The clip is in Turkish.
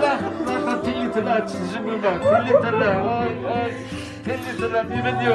لا تيلي تلا تجمل تيلي تلا تيلي تلا بيبنيو